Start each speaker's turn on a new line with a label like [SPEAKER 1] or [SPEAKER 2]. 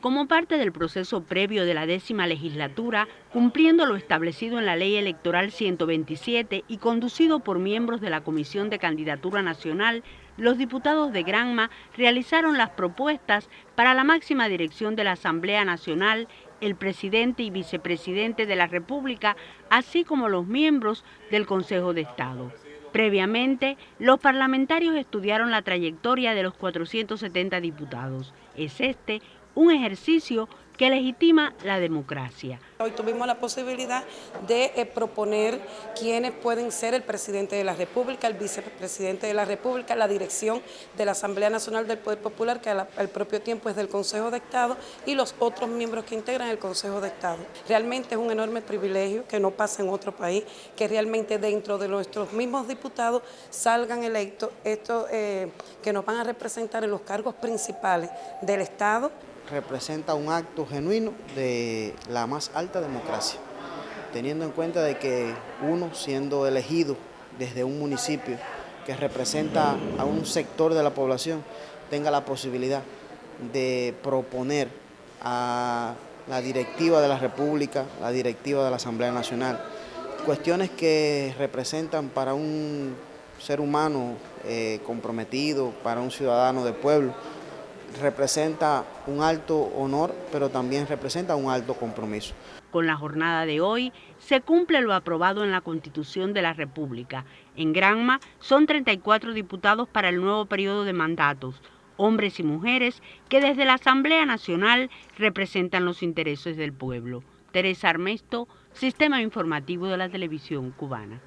[SPEAKER 1] como parte del proceso previo de la décima legislatura, cumpliendo lo establecido en la Ley Electoral 127 y conducido por miembros de la Comisión de Candidatura Nacional, los diputados de Granma realizaron las propuestas para la máxima dirección de la Asamblea Nacional, el presidente y vicepresidente de la República, así como los miembros del Consejo de Estado. Previamente, los parlamentarios estudiaron la trayectoria de los 470 diputados. Es este un ejercicio que legitima la democracia.
[SPEAKER 2] Hoy tuvimos la posibilidad de eh, proponer quiénes pueden ser el presidente de la República, el vicepresidente de la República, la dirección de la Asamblea Nacional del Poder Popular, que al, propio tiempo es del Consejo de Estado, y los otros miembros que integran el Consejo de Estado. Realmente es un enorme privilegio que no pasa en otro país, que realmente dentro de nuestros mismos diputados salgan electos estos eh, que nos van a representar en los cargos principales del Estado
[SPEAKER 3] representa un acto genuino de la más alta democracia, teniendo en cuenta de que uno siendo elegido desde un municipio que representa a un sector de la población tenga la posibilidad de proponer a la directiva de la República, la directiva de la Asamblea Nacional, cuestiones que representan para un ser humano eh, comprometido, para un ciudadano de pueblo, representa un alto honor, pero también representa un alto compromiso.
[SPEAKER 1] Con la jornada de hoy se cumple lo aprobado en la Constitución de la República. En Granma son 34 diputados para el nuevo periodo de mandatos, hombres y mujeres que desde la Asamblea Nacional representan los intereses del pueblo. Teresa Armesto, Sistema Informativo de la Televisión Cubana.